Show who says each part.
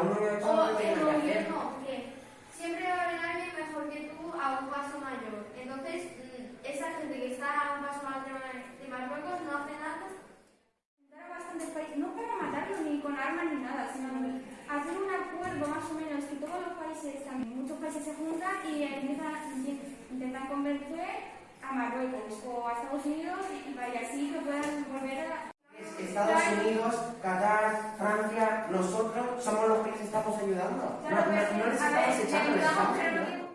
Speaker 1: uno
Speaker 2: O el gobierno, que siempre va a haber alguien mejor que tú a un paso mayor. Entonces, mm, esa gente que está a un paso más de de Marruecos no hace nada.
Speaker 3: Bastantes países, no para matarlos ni con armas ni nada, sino hacer un acuerdo más o menos que todos los países, también muchos países se juntan y empiezan, intentan convencer a Marruecos o a Estados Unidos y para así que puedan volver a...
Speaker 1: Estados Unidos, Qatar, Francia, nosotros somos estamos ayudando. No,
Speaker 3: Claro,
Speaker 1: no, no les
Speaker 3: a ver,
Speaker 1: estamos echando, les
Speaker 3: ayudamos,
Speaker 1: estamos
Speaker 3: pero no
Speaker 1: ayudando.